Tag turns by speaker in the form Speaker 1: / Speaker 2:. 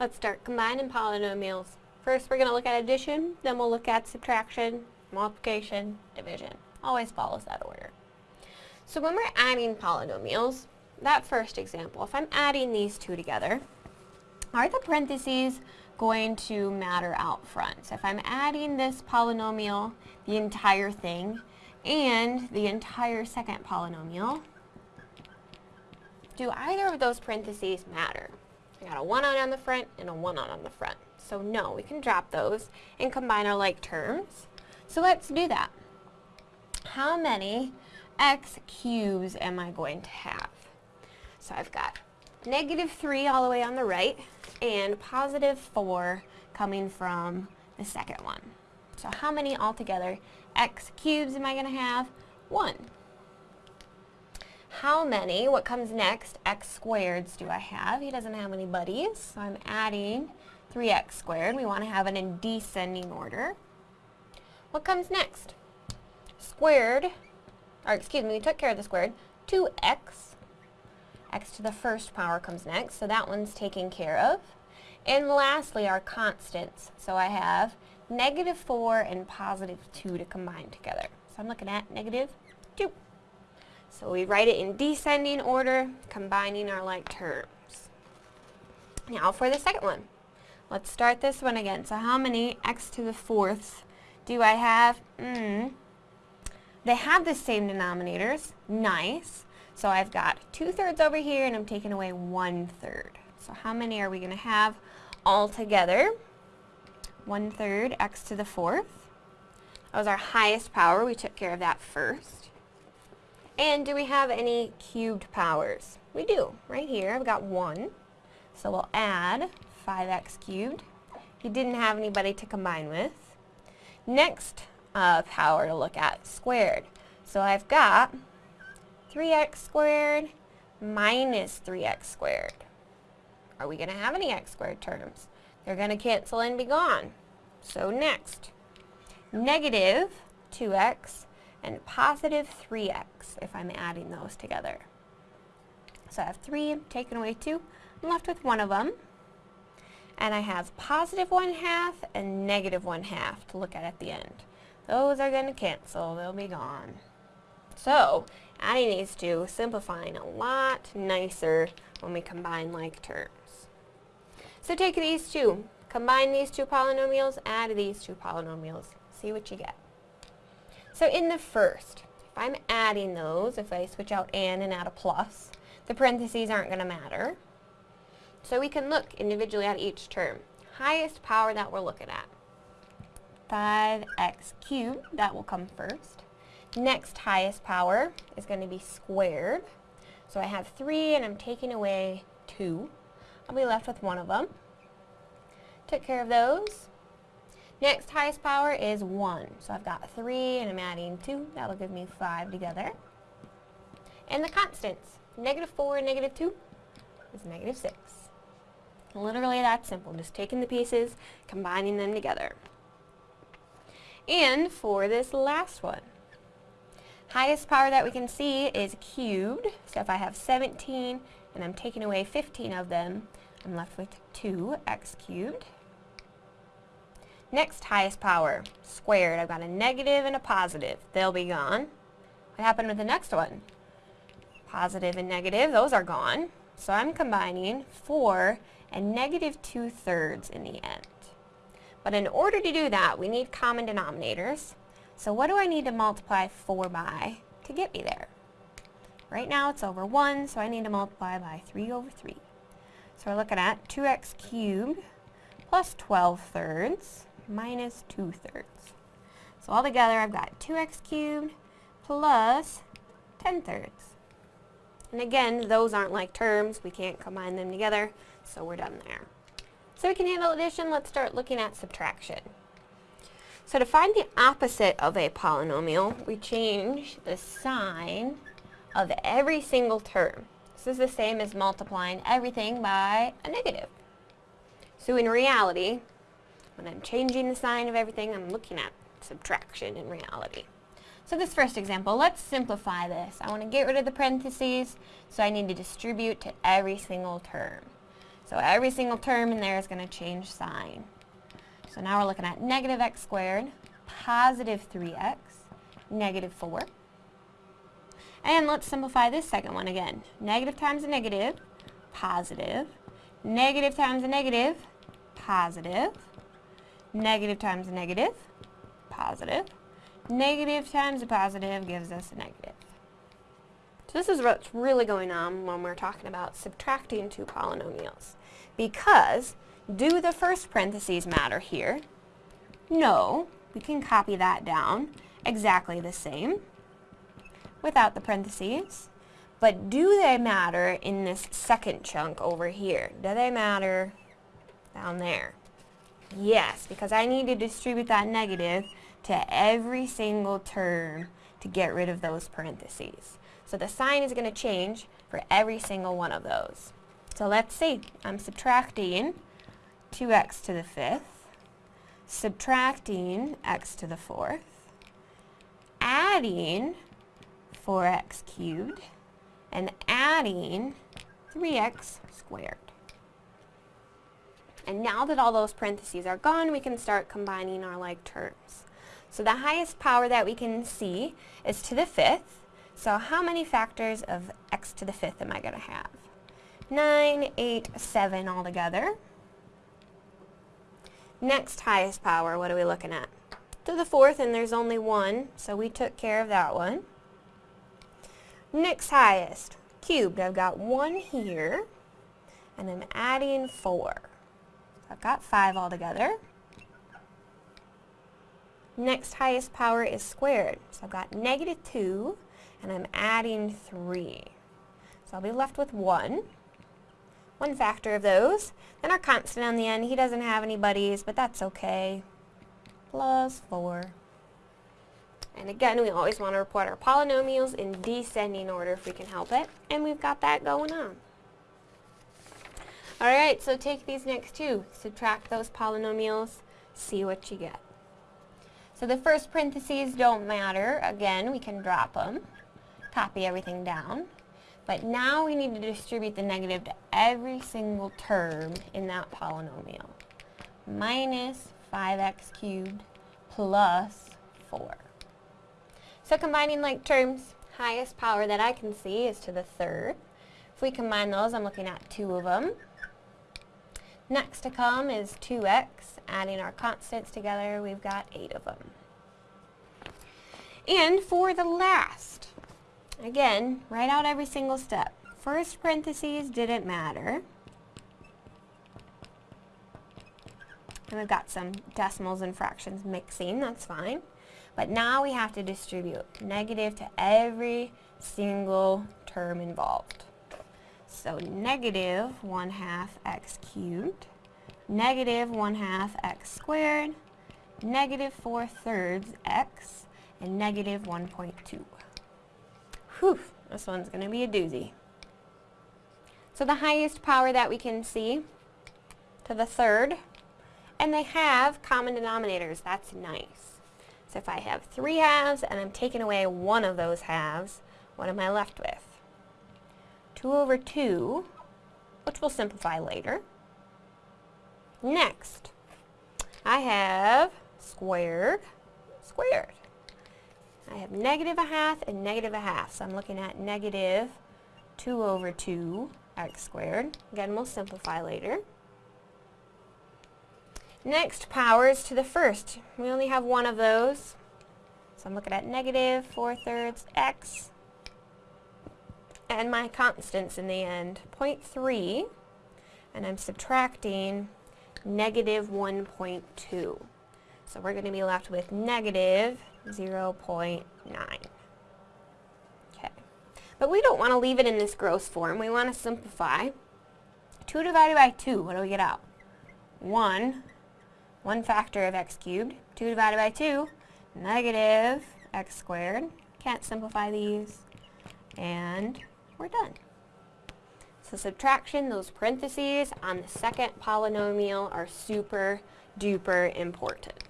Speaker 1: Let's start combining polynomials. First we're going to look at addition, then we'll look at subtraction, multiplication, division. Always follows that order. So when we're adding polynomials, that first example, if I'm adding these two together, are the parentheses going to matter out front? So if I'm adding this polynomial, the entire thing, and the entire second polynomial, do either of those parentheses matter? I got a 1 on on the front and a 1 on on the front. So no, we can drop those and combine our like terms. So let's do that. How many x cubes am I going to have? So I've got negative 3 all the way on the right and positive 4 coming from the second one. So how many altogether x cubes am I going to have? 1 how many, what comes next, x squareds do I have? He doesn't have any buddies, so I'm adding 3x squared. We want to have it in descending order. What comes next? Squared, or excuse me, we took care of the squared, 2x. x to the first power comes next, so that one's taken care of. And lastly, our constants. So I have negative 4 and positive 2 to combine together. So I'm looking at negative 2. So we write it in descending order, combining our like terms. Now for the second one. Let's start this one again. So how many x to the fourth do I have? Mm. They have the same denominators. Nice. So I've got 2 thirds over here and I'm taking away one-third. So how many are we going to have all together? 1 third x to the fourth. That was our highest power. We took care of that first. And do we have any cubed powers? We do, right here. I've got 1. So we'll add 5x cubed. He didn't have anybody to combine with. Next uh, power to look at, squared. So I've got 3x squared minus 3x squared. Are we going to have any x squared terms? They're going to cancel and be gone. So next, negative 2x and positive 3x if I'm adding those together. So I have 3 taken away 2. I'm left with one of them. And I have positive 1 half and negative 1 half to look at at the end. Those are going to cancel. They'll be gone. So, adding these two, simplifying a lot nicer when we combine like terms. So take these two, combine these two polynomials, add these two polynomials, see what you get. So in the first, if I'm adding those, if I switch out and and add a plus, the parentheses aren't going to matter. So we can look individually at each term. Highest power that we're looking at. 5x cubed, that will come first. Next highest power is going to be squared. So I have 3 and I'm taking away 2. I'll be left with one of them. Took care of those. Next highest power is 1. So I've got 3 and I'm adding 2. That'll give me 5 together. And the constants. Negative 4 and negative 2 is negative 6. Literally that simple. Just taking the pieces, combining them together. And for this last one, highest power that we can see is cubed. So if I have 17 and I'm taking away 15 of them, I'm left with 2x cubed. Next highest power, squared. I've got a negative and a positive. They'll be gone. What happened with the next one? Positive and negative, those are gone. So I'm combining 4 and negative 2 thirds in the end. But in order to do that, we need common denominators. So what do I need to multiply 4 by to get me there? Right now it's over 1, so I need to multiply by 3 over 3. So we're looking at 2x cubed plus 12 thirds minus 2 thirds. So altogether I've got 2x cubed plus 10 thirds. And again, those aren't like terms. We can't combine them together, so we're done there. So we can handle addition. Let's start looking at subtraction. So to find the opposite of a polynomial, we change the sign of every single term. This is the same as multiplying everything by a negative. So in reality, when I'm changing the sign of everything, I'm looking at subtraction in reality. So this first example, let's simplify this. I want to get rid of the parentheses, so I need to distribute to every single term. So every single term in there is going to change sign. So now we're looking at negative x squared, positive 3x, negative 4. And let's simplify this second one again. Negative times a negative, positive. Negative times a negative, positive. Negative times a negative, positive. Negative times a positive gives us a negative. So this is what's really going on when we're talking about subtracting two polynomials. Because, do the first parentheses matter here? No, we can copy that down exactly the same without the parentheses. But do they matter in this second chunk over here? Do they matter down there? Yes, because I need to distribute that negative to every single term to get rid of those parentheses. So the sign is going to change for every single one of those. So let's see. I'm subtracting 2x to the fifth, subtracting x to the fourth, adding 4x cubed, and adding 3x squared. And now that all those parentheses are gone, we can start combining our like terms. So the highest power that we can see is to the fifth. So how many factors of x to the fifth am I going to have? 9, 8, 7 altogether. Next highest power, what are we looking at? To the fourth, and there's only one, so we took care of that one. Next highest, cubed. I've got one here, and I'm adding 4. I've got 5 altogether. Next highest power is squared. So I've got negative 2, and I'm adding 3. So I'll be left with 1. One factor of those. Then our constant on the end, he doesn't have any buddies, but that's okay. Plus 4. And again, we always want to report our polynomials in descending order if we can help it. And we've got that going on. Alright, so take these next two. Subtract those polynomials, see what you get. So the first parentheses don't matter. Again, we can drop them. Copy everything down. But now we need to distribute the negative to every single term in that polynomial. Minus 5x cubed plus 4. So combining like terms, highest power that I can see is to the third. If we combine those, I'm looking at two of them. Next to come is 2x. Adding our constants together, we've got 8 of them. And for the last, again, write out every single step. First parentheses didn't matter. And we've got some decimals and fractions mixing, that's fine. But now we have to distribute negative to every single term involved. So negative 1 half x cubed, negative 1 half x squared, negative 4 thirds x, and negative 1.2. Whew, this one's going to be a doozy. So the highest power that we can see to the third, and they have common denominators. That's nice. So if I have three halves and I'm taking away one of those halves, what am I left with? 2 over 2, which we'll simplify later. Next, I have squared, squared. I have negative a half and negative a half, so I'm looking at negative 2 over 2 x squared. Again, we'll simplify later. Next, powers to the first. We only have one of those. So I'm looking at negative 4 thirds x and my constants in the end, 0.3, and I'm subtracting negative 1.2. So we're going to be left with negative 0.9. Okay. But we don't want to leave it in this gross form. We want to simplify. 2 divided by 2, what do we get out? 1. 1 factor of x cubed. 2 divided by 2, negative x squared. Can't simplify these. And we're done. So subtraction, those parentheses on the second polynomial are super duper important.